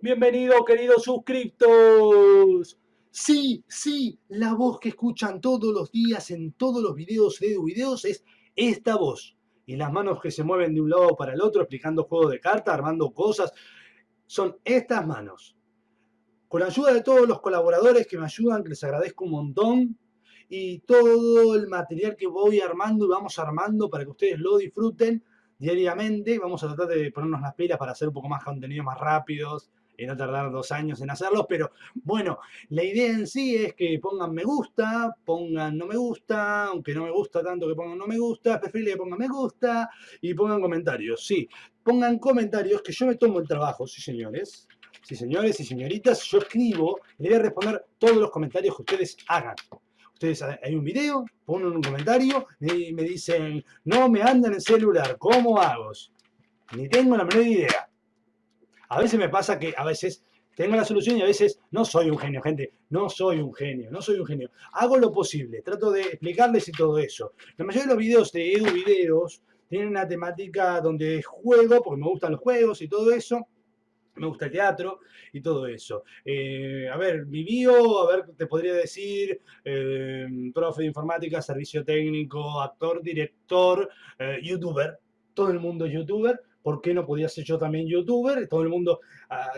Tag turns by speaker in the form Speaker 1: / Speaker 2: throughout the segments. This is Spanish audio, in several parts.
Speaker 1: Bienvenido, queridos suscriptos. Sí, sí, la voz que escuchan todos los días en todos los videos de videos es esta voz. Y las manos que se mueven de un lado para el otro explicando juegos de cartas, armando cosas, son estas manos. Con la ayuda de todos los colaboradores que me ayudan, que les agradezco un montón, y todo el material que voy armando y vamos armando para que ustedes lo disfruten diariamente. Vamos a tratar de ponernos las pilas para hacer un poco más contenido más rápidos no tardar dos años en hacerlos, pero bueno, la idea en sí es que pongan me gusta, pongan no me gusta, aunque no me gusta tanto que pongan no me gusta, preferible que pongan me gusta y pongan comentarios, sí, pongan comentarios que yo me tomo el trabajo, sí señores, sí señores y señoritas, yo escribo y le voy a responder todos los comentarios que ustedes hagan. Ustedes hay un video, ponen un comentario y me dicen, no me andan en celular, ¿cómo hago? Ni tengo la menor idea. A veces me pasa que a veces tengo la solución y a veces no soy un genio, gente. No soy un genio, no soy un genio. Hago lo posible, trato de explicarles y todo eso. La mayoría de los videos de Edu Videos tienen una temática donde juego, porque me gustan los juegos y todo eso me gusta el teatro y todo eso. Eh, a ver, mi bio, a ver, te podría decir, eh, profe de informática, servicio técnico, actor, director, eh, youtuber, todo el mundo youtuber. ¿Por qué no podía ser yo también youtuber? Todo el mundo ah,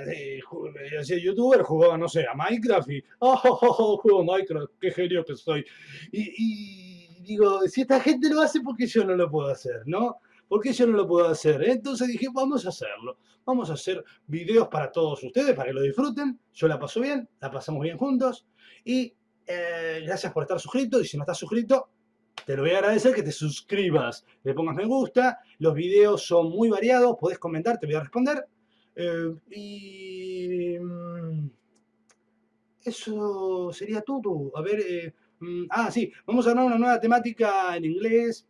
Speaker 1: hacía youtuber, jugaba, no sé, a Minecraft y, oh, oh, oh, juego Minecraft, qué genio que soy. Y, y digo, si esta gente lo hace, ¿por qué yo no lo puedo hacer, no? ¿Por qué yo no lo puedo hacer? Entonces dije, vamos a hacerlo. Vamos a hacer videos para todos ustedes, para que lo disfruten. Yo la paso bien, la pasamos bien juntos. Y eh, gracias por estar suscrito. Y si no estás suscrito, te lo voy a agradecer que te suscribas, le pongas me gusta. Los videos son muy variados, podés comentar, te voy a responder. Eh, y mm, eso sería todo. A ver, eh, mm, ah, sí, vamos a hablar una nueva temática en inglés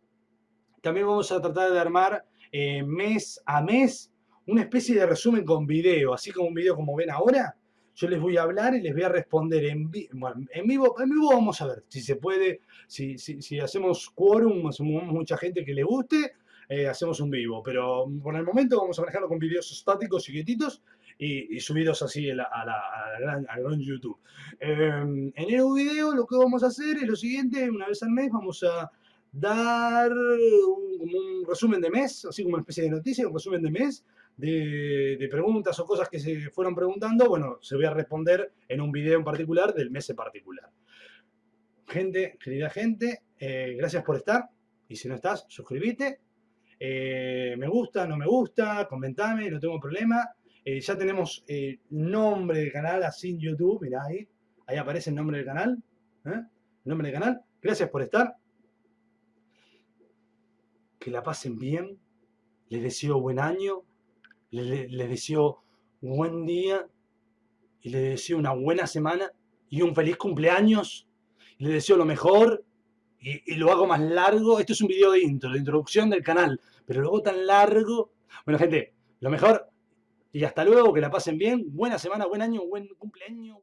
Speaker 1: también vamos a tratar de armar eh, mes a mes una especie de resumen con video, así como un video como ven ahora. Yo les voy a hablar y les voy a responder en, bueno, en vivo. En vivo vamos a ver si se puede, si, si, hacemos quórum, hacemos mucha gente que le guste, eh, hacemos un vivo. Pero por el momento vamos a manejarlo con videos estáticos, chiquititos, y, y subidos así a, la, a, gran, gran, YouTube. Em, en el video lo que vamos a hacer es lo siguiente, una vez al mes vamos a dar un, como un resumen de mes, así como una especie de noticia, un resumen de mes, de, preguntas o cosas que se fueron preguntando, bueno, se voy a responder en un video en particular del mes en particular. Gente, querida gente, eh, gracias por estar, y si no estás, suscríbete, eh, me gusta, no me gusta, comentame, no tengo problema. Eh, ya tenemos el nombre del canal así en YouTube, mirá ahí, ahí aparece el nombre del canal, nombre del canal. Gracias por estar que la pasen bien, les deseo buen año, les, deseo buen día y les deseo una buena semana y un feliz cumpleaños. Les deseo lo mejor y, lo hago más largo. Esto es un video de intro, de introducción del canal, pero luego tan largo. Bueno, gente, lo mejor y hasta luego, que la pasen bien. Buena semana, buen año, buen cumpleaños.